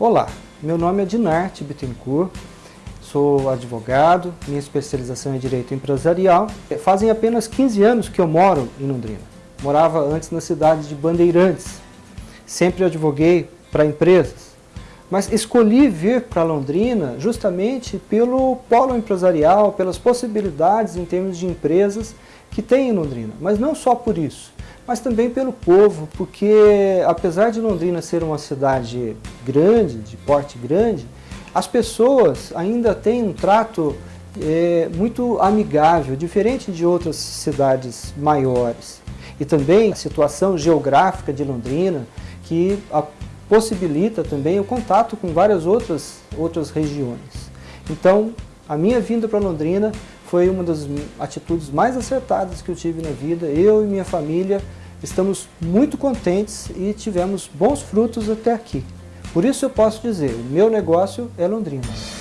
Olá, meu nome é Dinarte Bittencourt, sou advogado, minha especialização é Direito Empresarial. Fazem apenas 15 anos que eu moro em Londrina. Morava antes na cidade de Bandeirantes. Sempre advoguei para empresas. Mas escolhi vir para Londrina justamente pelo polo empresarial, pelas possibilidades em termos de empresas que tem em Londrina. Mas não só por isso mas também pelo povo, porque apesar de Londrina ser uma cidade grande, de porte grande, as pessoas ainda têm um trato é, muito amigável, diferente de outras cidades maiores. E também a situação geográfica de Londrina, que possibilita também o contato com várias outras, outras regiões. Então, a minha vinda para Londrina foi uma das atitudes mais acertadas que eu tive na vida. Eu e minha família estamos muito contentes e tivemos bons frutos até aqui. Por isso eu posso dizer, o meu negócio é Londrina.